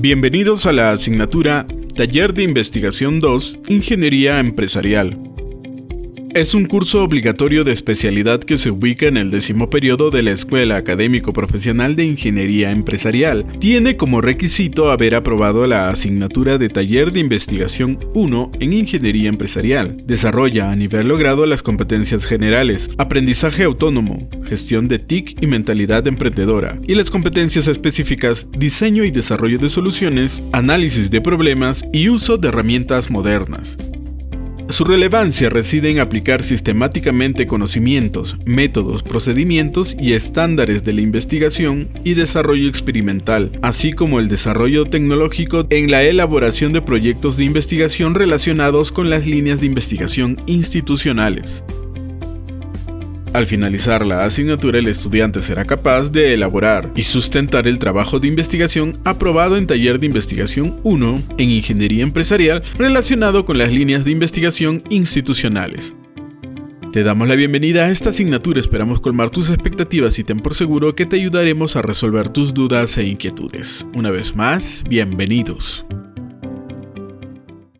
Bienvenidos a la asignatura Taller de Investigación 2, Ingeniería Empresarial. Es un curso obligatorio de especialidad que se ubica en el décimo periodo de la Escuela Académico Profesional de Ingeniería Empresarial. Tiene como requisito haber aprobado la asignatura de Taller de Investigación 1 en Ingeniería Empresarial. Desarrolla a nivel logrado las competencias generales, aprendizaje autónomo, gestión de TIC y mentalidad emprendedora, y las competencias específicas diseño y desarrollo de soluciones, análisis de problemas y uso de herramientas modernas. Su relevancia reside en aplicar sistemáticamente conocimientos, métodos, procedimientos y estándares de la investigación y desarrollo experimental, así como el desarrollo tecnológico en la elaboración de proyectos de investigación relacionados con las líneas de investigación institucionales. Al finalizar la asignatura, el estudiante será capaz de elaborar y sustentar el trabajo de investigación aprobado en Taller de Investigación 1 en Ingeniería Empresarial relacionado con las líneas de investigación institucionales. Te damos la bienvenida a esta asignatura, esperamos colmar tus expectativas y ten por seguro que te ayudaremos a resolver tus dudas e inquietudes. Una vez más, bienvenidos.